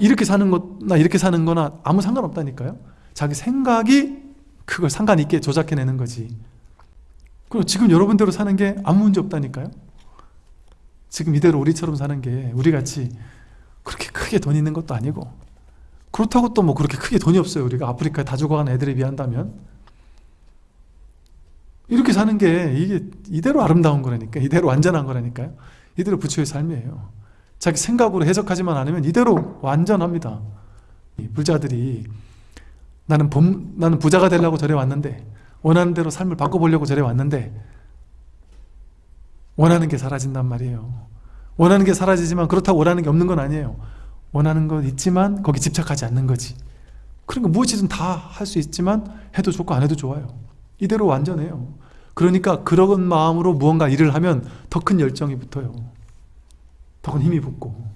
이렇게 사는 거나 이렇게 사는 거나 아무 상관없다니까요. 자기 생각이 그걸 상관 있게 조작해내는 거지. 그리고 지금 여러분대로 사는 게 아무 문제 없다니까요. 지금 이대로 우리처럼 사는 게 우리같이 그렇게 크게 돈 있는 것도 아니고 그렇다고 또 뭐 그렇게 크게 돈이 없어요. 우리가 아프리카에 다 죽어간 애들에 비한다면. 이렇게 사는 게 이게 이대로 아름다운 거라니까 이대로 완전한 거라니까요. 이대로 부처의 삶이에요 자기 생각으로 해석하지만 않으면 이대로 완전합니다. 이 불자들이 나는 범, 나는 부자가 되려고 절에 왔는데 원하는 대로 삶을 바꿔보려고 절에 왔는데 원하는 게 사라진단 말이에요. 원하는 게 사라지지만 그렇다고 원하는 게 없는 건 아니에요. 원하는 건 있지만 거기 집착하지 않는 거지. 그러니까 무엇이든 다 할 수 있지만 해도 좋고 안 해도 좋아요. 이대로 완전해요. 그러니까 그런 마음으로 무언가 일을 하면 더 큰 열정이 붙어요 더큰 힘이 붙고